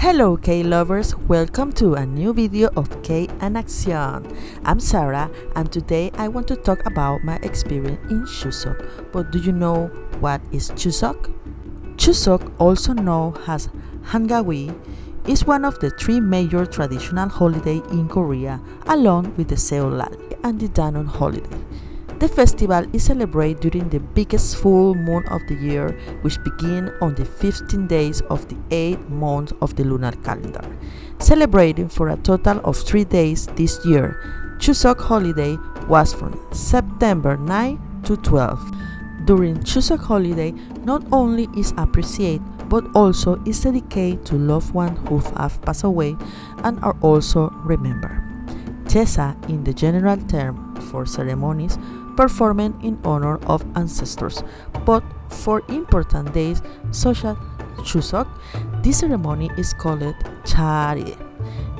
Hello K-lovers, welcome to a new video of K and Action. I'm Sarah and today I want to talk about my experience in Chuseok. But do you know what is Chuseok? Chuseok, also known as Hangawi, is one of the three major traditional holidays in Korea along with the Seollal and the Danon holiday. The festival is celebrated during the biggest full moon of the year, which begins on the 15 days of the 8th month of the lunar calendar. Celebrating for a total of 3 days this year, Chuseok holiday was from September 9 to 12. During Chuseok holiday, not only is appreciated but also is dedicated to loved ones who have passed away and are also remembered. Chesa, in the general term for ceremonies, performed in honor of ancestors, but for important days such as Chuseok, this ceremony is called Charye.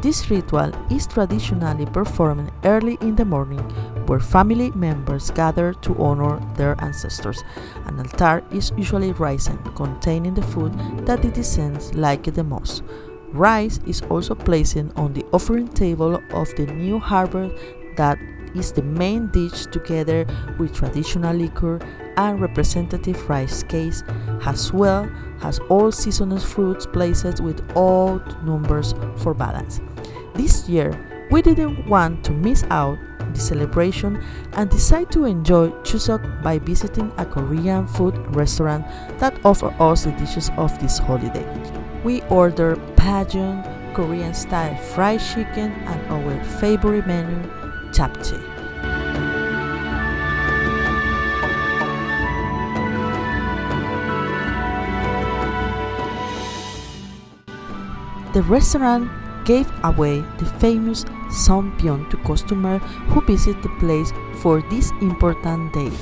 This ritual is traditionally performed early in the morning, where family members gather to honor their ancestors. An altar is usually risen, containing the food that the descendants like the most. Rice is also placed on the offering table of the new harvest that is the main dish together with traditional liquor and representative rice cakes, as well as all seasonal fruits placed with odd numbers for balance. This year, we didn't want to miss out the celebration and decided to enjoy Chuseok by visiting a Korean food restaurant that offers us the dishes of this holiday. We ordered Pajeon, Korean style fried chicken, and our favorite menu, japchae. The restaurant gave away the famous Songpyeon to customers who visit the place for this important date.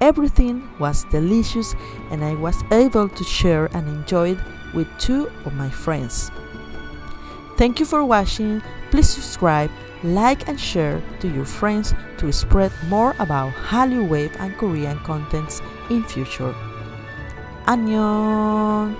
Everything was delicious and I was able to share and enjoy it with two of my friends. Thank you for watching. Please subscribe, like and share to your friends to spread more about Hallyu Wave and Korean contents in future. Annyeong!